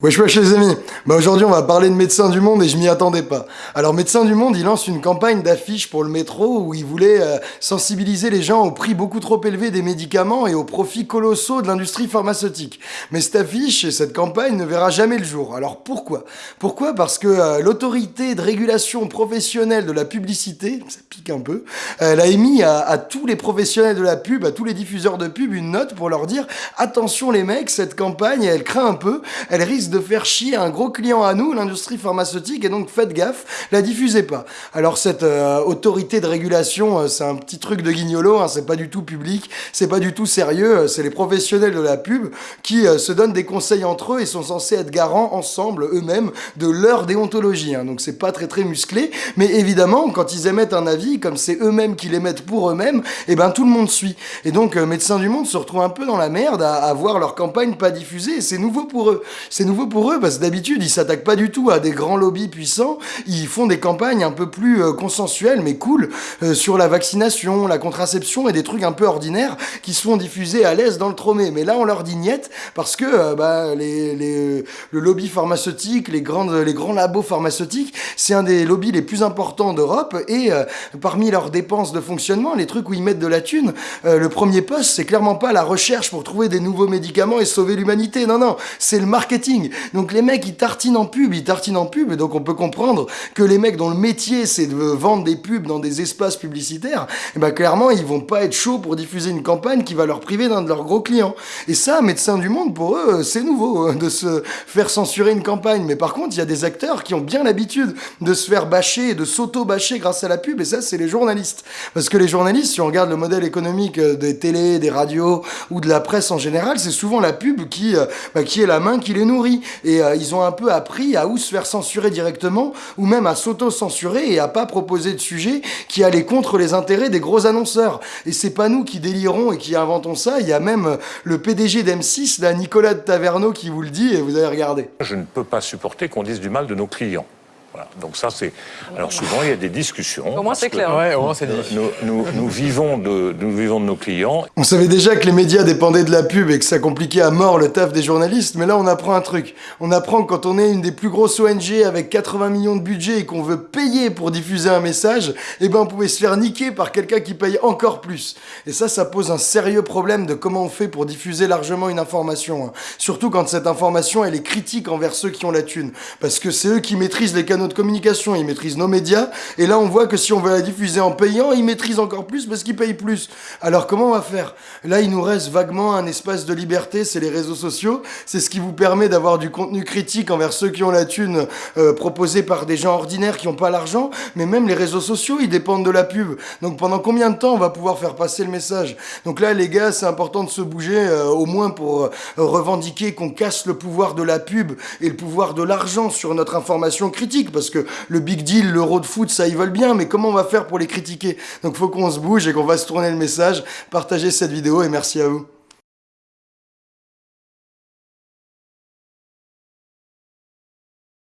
Wesh wesh les amis, bah aujourd'hui on va parler de Médecins du Monde et je m'y attendais pas. Alors Médecins du Monde il lance une campagne d'affiches pour le métro où il voulait euh, sensibiliser les gens au prix beaucoup trop élevé des médicaments et aux profits colossaux de l'industrie pharmaceutique. Mais cette affiche et cette campagne ne verra jamais le jour. Alors pourquoi? Pourquoi? Parce que euh, l'autorité de régulation professionnelle de la publicité, ça pique un peu, elle a émis à, à tous les professionnels de la pub, à tous les diffuseurs de pub une note pour leur dire attention les mecs, cette campagne elle craint un peu, elle risque de faire chier un gros client à nous, l'industrie pharmaceutique, et donc faites gaffe, la diffusez pas. Alors cette euh, autorité de régulation, euh, c'est un petit truc de guignolo, hein, c'est pas du tout public, c'est pas du tout sérieux, euh, c'est les professionnels de la pub qui se donnent des conseils entre eux et sont censés être garants ensemble eux-mêmes de leur déontologie. Hein. donc c'est pas très très musclé, mais évidemment quand ils émettent un avis, comme c'est eux-mêmes qui l'émettent pour eux-mêmes, et eh ben tout le monde suit. Et donc Médecins du Monde se retrouve un peu dans la merde à, à voir leur campagne pas diffusée, et c'est nouveau pour eux. C'est pour eux parce que d'habitude ils s'attaquent pas du tout à des grands lobbies puissants, ils font des campagnes un peu plus euh, consensuelles mais cool euh, sur la vaccination, la contraception et des trucs un peu ordinaires qui sont diffusés à l'aise dans le tromé. Mais là on leur dit niet parce que euh, bah, le lobby pharmaceutique, les grands labos pharmaceutiques, c'est un des lobbies les plus importants d'Europe et parmi leurs dépenses de fonctionnement, les trucs où ils mettent de la thune, le premier poste c'est clairement pas la recherche pour trouver des nouveaux médicaments et sauver l'humanité, non non, c'est le marketing. Donc les mecs, ils tartinent en pub, ils tartinent en pub, et donc on peut comprendre que les mecs dont le métier c'est de vendre des pubs dans des espaces publicitaires, eh ben clairement ils vont pas être chauds pour diffuser une campagne qui va leur priver d'un de leurs gros clients. Et ça, Médecins du Monde, pour eux, c'est nouveau hein, de se faire censurer une campagne. Mais par contre, il y a des acteurs qui ont bien l'habitude de se faire bâcher, de s'auto-bâcher grâce à la pub, et ça, c'est les journalistes. Parce que les journalistes, si on regarde le modèle économique euh, des télés, des radios ou de la presse en général, c'est souvent la pub qui, euh, bah, qui est la main qui les nourrit et euh, ils ont un peu appris à ou se faire censurer directement ou même à s'auto-censurer et à pas proposer de sujet qui allait contre les intérêts des gros annonceurs. Et c'est pas nous qui délirons et qui inventons ça, il y a même euh, le PDG d'M6, là, Nicolas de Taverneau, qui vous le dit et vous allez regarder. Je ne peux pas supporter qu'on dise du mal de nos clients. Donc ça, c'est... Alors souvent, il y a des discussions. Au moins, c'est clair. Ouais, au moins, c'est nous, nous, nous, vivons de, nous vivons de nos clients. On savait déjà que les médias dépendaient de la pub et que ça compliquait à mort le taf des journalistes, mais là, on apprend un truc. On apprend que quand on est une des plus grosses ONG avec 80 millions de budget et qu'on veut payer pour diffuser un message, eh ben, on pouvait se faire niquer par quelqu'un qui paye encore plus. Et ça, ça pose un sérieux problème de comment on fait pour diffuser largement une information. Hein. Surtout quand cette information, elle est critique envers ceux qui ont la thune. Parce que c'est eux qui maîtrisent les canaux de communication, ils maîtrisent nos médias, et là on voit que si on veut la diffuser en payant, ils maîtrisent encore plus parce qu'ils payent plus. Alors comment on va faire? Là il nous reste vaguement un espace de liberté, c'est les réseaux sociaux, c'est ce qui vous permet d'avoir du contenu critique envers ceux qui ont la thune euh, proposé par des gens ordinaires qui n'ont pas l'argent, mais même les réseaux sociaux ils dépendent de la pub. Donc pendant combien de temps on va pouvoir faire passer le message? Donc là les gars c'est important de se bouger euh, au moins pour euh, revendiquer qu'on casse le pouvoir de la pub et le pouvoir de l'argent sur notre information critique parce que le big deal, l'euro de foot, ça ils veulent bien, mais comment on va faire pour les critiquer? Donc faut qu'on se bouge et qu'on va se tourner le message, partager cette vidéo et merci à vous.